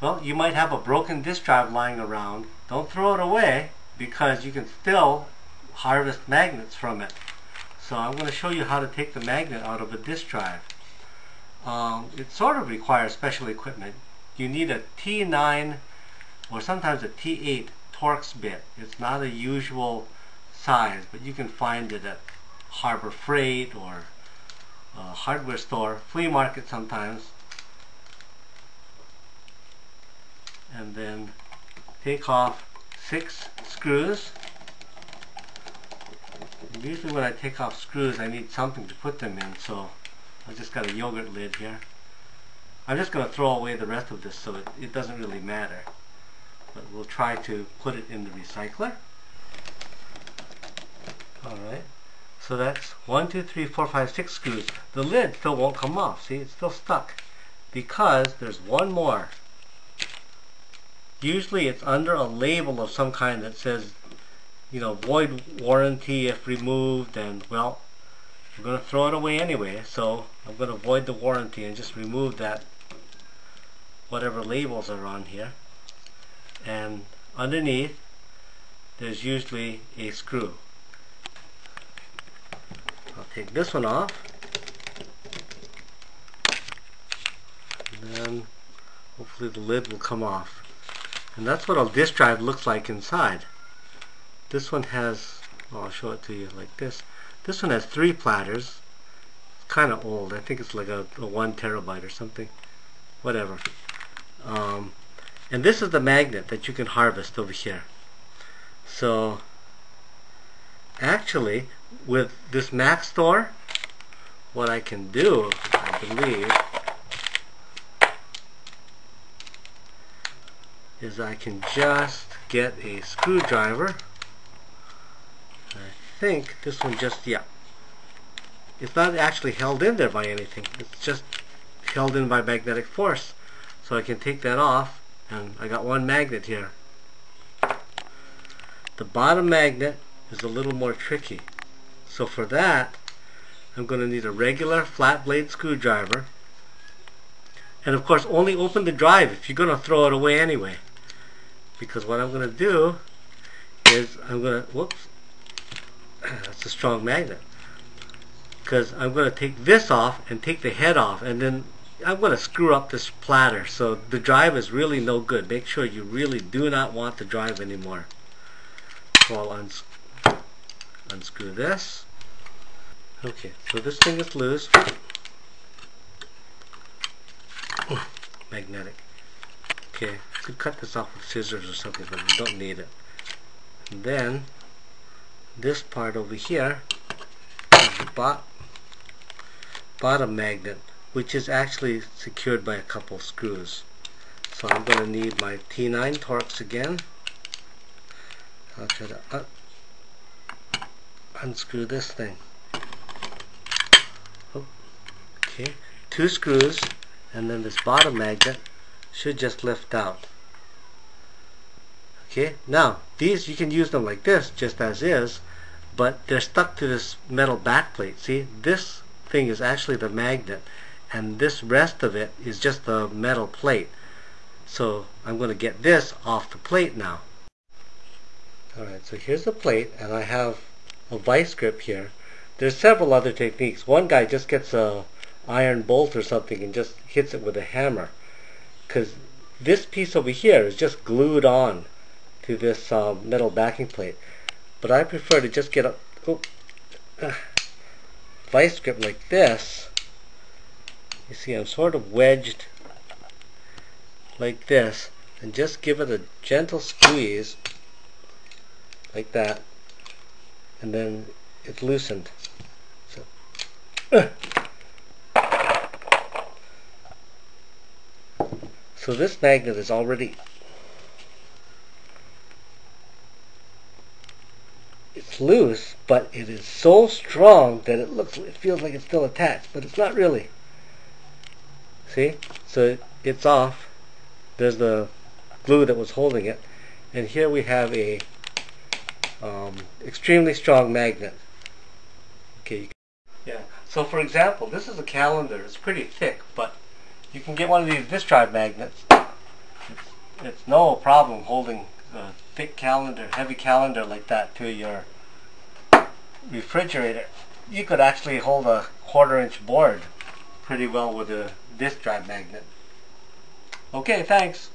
Well, you might have a broken disk drive lying around. Don't throw it away because you can still harvest magnets from it. So I'm going to show you how to take the magnet out of a disk drive. Um, it sort of requires special equipment. You need a T9 or sometimes a T8 Torx bit. It's not a usual size, but you can find it at Harbor Freight or hardware store, flea market sometimes. And then take off six screws. Usually when I take off screws I need something to put them in so I've just got a yogurt lid here. I'm just going to throw away the rest of this so it, it doesn't really matter. But we'll try to put it in the recycler. Alright. So that's one, two, three, four, five, six screws. The lid still won't come off. See, it's still stuck. Because there's one more. Usually it's under a label of some kind that says, you know, void warranty if removed and, well, I'm going to throw it away anyway. So I'm going to void the warranty and just remove that, whatever labels are on here. And underneath, there's usually a screw. I'll take this one off. And then hopefully the lid will come off. And that's what a disk drive looks like inside. This one has, well, I'll show it to you like this. This one has three platters. It's kind of old. I think it's like a, a, one terabyte or something. Whatever. Um, and this is the magnet that you can harvest over here. So actually with this Mac store, what I can do I believe is I can just get a screwdriver I think this one just yeah it's not actually held in there by anything it's just held in by magnetic force so I can take that off and I got one magnet here the bottom magnet is a little more tricky. So for that, I'm going to need a regular flat blade screwdriver. And of course, only open the drive if you're going to throw it away anyway. Because what I'm going to do is I'm going to, whoops, that's a strong magnet. Because I'm going to take this off and take the head off and then I'm going to screw up this platter. So the drive is really no good. Make sure you really do not want the drive anymore. So I'll uns unscrew this. Okay, so this thing is loose. magnetic. Okay, could cut this off with scissors or something, but we don't need it. And then this part over here is the bot bottom magnet, which is actually secured by a couple screws. So I'm going to need my T9 Torx again. I'll try to un unscrew this thing. Oh, okay, two screws and then this bottom magnet should just lift out. Okay, now these you can use them like this just as is, but they're stuck to this metal backplate. See, this thing is actually the magnet and this rest of it is just the metal plate. So I'm going to get this off the plate now. Alright, so here's the plate, and I have a vice grip here. There's several other techniques. One guy just gets a iron bolt or something and just hits it with a hammer. Because this piece over here is just glued on to this um, metal backing plate. But I prefer to just get a oh, uh, vice grip like this. You see, I'm sort of wedged like this and just give it a gentle squeeze like that and then it's loosened so uh. So this magnet is already it's loose but it is so strong that it looks it feels like it's still attached but it's not really see so it's off there's the glue that was holding it and here we have a um, extremely strong magnet. Okay. Yeah. So for example, this is a calendar. It's pretty thick, but you can get one of these disk drive magnets it's, it's no problem holding a thick calendar, heavy calendar like that to your refrigerator. You could actually hold a quarter inch board pretty well with a disk drive magnet. Okay, thanks.